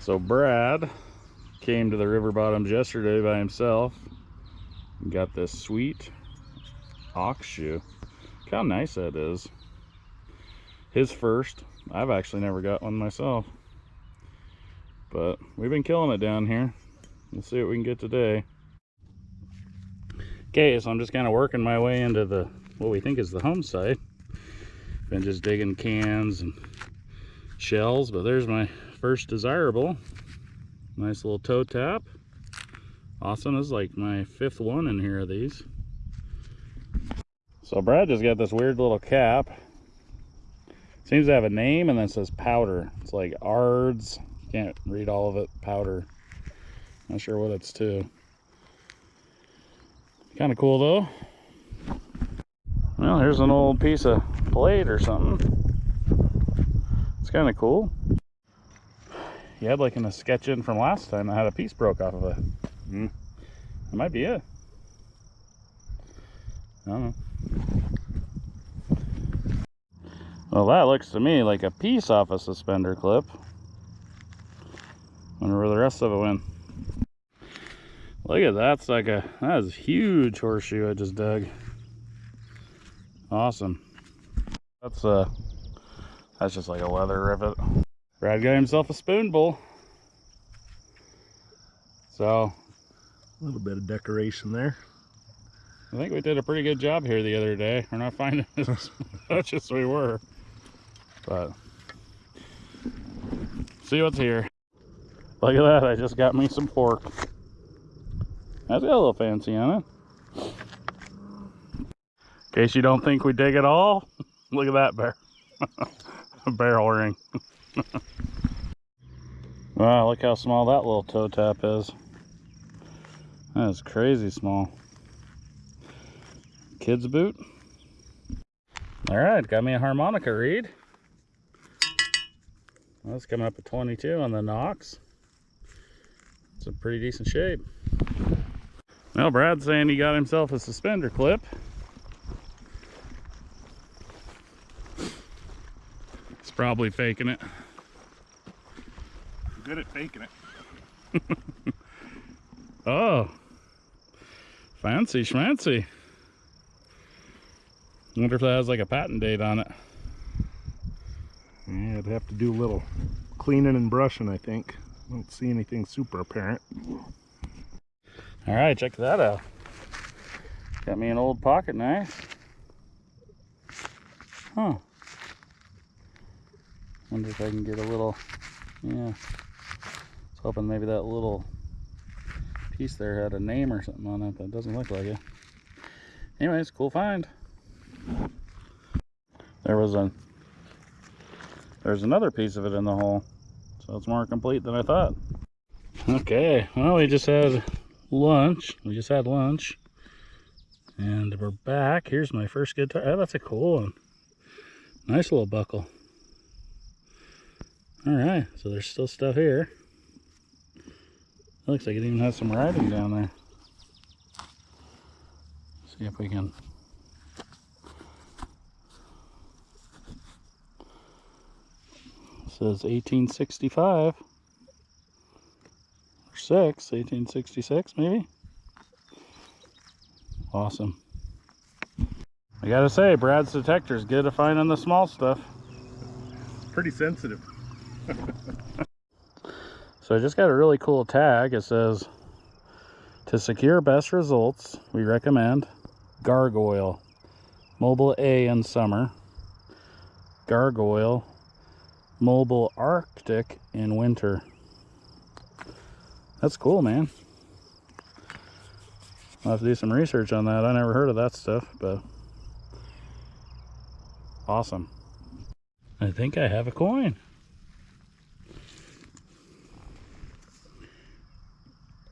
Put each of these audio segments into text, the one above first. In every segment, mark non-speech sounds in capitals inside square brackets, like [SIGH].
So Brad came to the river bottoms yesterday by himself and got this sweet ox shoe. Look how nice that is. His first. I've actually never got one myself. But we've been killing it down here. We'll see what we can get today. Okay, so I'm just kind of working my way into the what we think is the home site. Been just digging cans and shells, but there's my first desirable. Nice little toe tap. Awesome, this is like my fifth one in here of these. So Brad just got this weird little cap. Seems to have a name and then says powder. It's like ARDS. Can't read all of it. Powder. Not sure what it's to. Kind of cool though. Well, here's an old piece of plate or something. It's kind of cool. You had like in a sketch in from last time I had a piece broke off of it. Mm. That might be it. I don't know. Well, that looks to me like a piece off a suspender clip. Wonder where the rest of it went. Look at that sucker. That is a huge horseshoe I just dug. Awesome. That's uh that's just like a leather rivet. Brad got himself a spoon bowl. So a little bit of decoration there. I think we did a pretty good job here the other day. We're not finding [LAUGHS] as much as we were. But see what's here. Look at that, I just got me some pork. That's got a little fancy on it. In case you don't think we dig it all, [LAUGHS] look at that bear. [LAUGHS] [LAUGHS] barrel ring. [LAUGHS] wow, look how small that little toe tap is. That is crazy small. Kid's boot. All right, got me a harmonica reed. That's coming up at 22 on the Nox. It's a pretty decent shape. Well, Brad's saying he got himself a suspender clip. Probably faking it. I'm good at faking it. [LAUGHS] oh. Fancy schmancy. wonder if that has like a patent date on it. Yeah, I'd have to do a little cleaning and brushing, I think. I don't see anything super apparent. All right, check that out. Got me an old pocket knife. Huh. Wonder if I can get a little, yeah. I was hoping maybe that little piece there had a name or something on it, but it doesn't look like it. Anyways, cool find. There was a, there's another piece of it in the hole. So it's more complete than I thought. Okay, well we just had lunch. We just had lunch. And we're back. Here's my first guitar. Oh, that's a cool one. Nice little buckle. All right, so there's still stuff here. Looks like it even has some writing down there. See if we can. Says 1865 or 6, 1866 maybe. Awesome. I gotta say, Brad's detector is good to find on the small stuff. Pretty sensitive. [LAUGHS] so I just got a really cool tag. It says, to secure best results, we recommend Gargoyle, Mobile A in summer, Gargoyle, Mobile Arctic in winter. That's cool, man. I'll have to do some research on that. I never heard of that stuff, but awesome. I think I have a coin.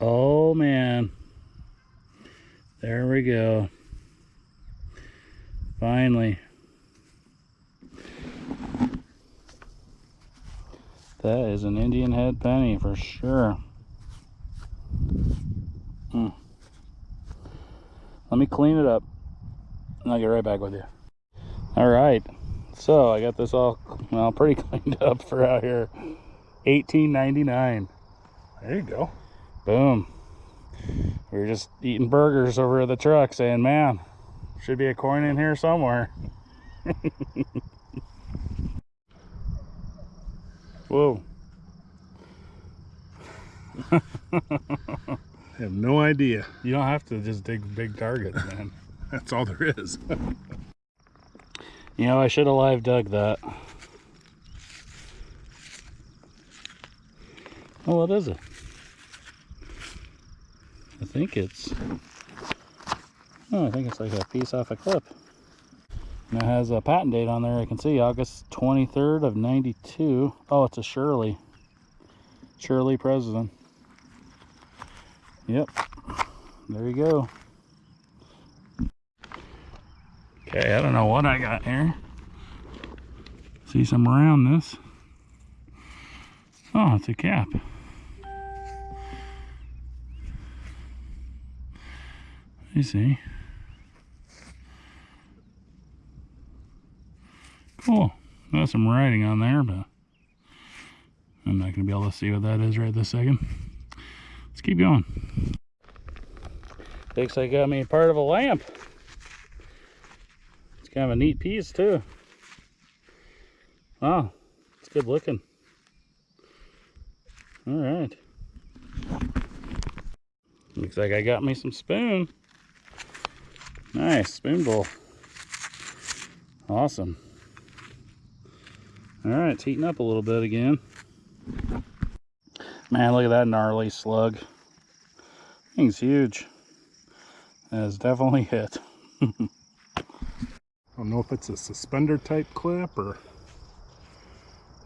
Oh man. There we go. Finally. That is an Indian head penny for sure. Hmm. Let me clean it up and I'll get right back with you. All right. So I got this all, well, pretty [LAUGHS] cleaned up for out here. 18.99. There you go. Boom. We were just eating burgers over at the truck saying, man, should be a coin in here somewhere. [LAUGHS] Whoa. [LAUGHS] I have no idea. You don't have to just dig big targets, man. [LAUGHS] That's all there is. you know, I should have live dug that. Oh, what is it? I think it's. Oh, I think it's like a piece off a clip. And it has a patent date on there. I can see August 23rd of 92. Oh, it's a Shirley. Shirley President. Yep. There you go. Okay, I don't know what I got here. See some around this. Oh, it's a cap. You see. Cool. There's some writing on there, but I'm not going to be able to see what that is right this second. Let's keep going. Looks like I got me part of a lamp. It's kind of a neat piece too. Wow, it's good looking. All right. Looks like I got me some spoon. Nice, spoon bowl. Awesome. All right, it's heating up a little bit again. Man, look at that gnarly slug. Thing's huge. That is definitely [LAUGHS] hit. I don't know if it's a suspender type clip or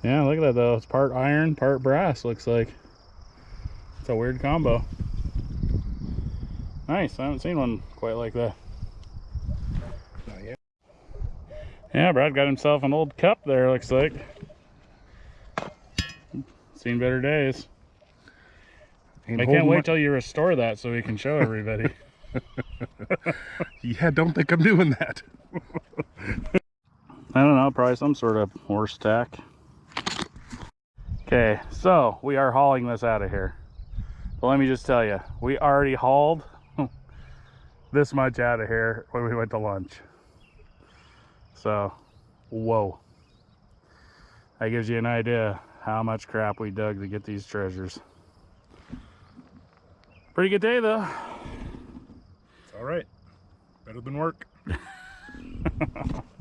Yeah, look at that though. It's part iron, part brass, looks like. It's a weird combo. Nice. I haven't seen one quite like that. not yet. Yeah, Brad got himself an old cup there, looks like. Seen better days. Ain't I can't wait my- till you restore that so we can show everybody. [LAUGHS] [LAUGHS] Yeah, don't think I'm doing that. I don't know, probably some sort of horse tack. Okay, so we are hauling this out of here. But let me just tell you, we already hauled [LAUGHS] this much out of here when we went to lunch. So, whoa. That gives you an idea how much crap we dug to get these treasures. Pretty good day though. It's all right. Better than work. [LAUGHS]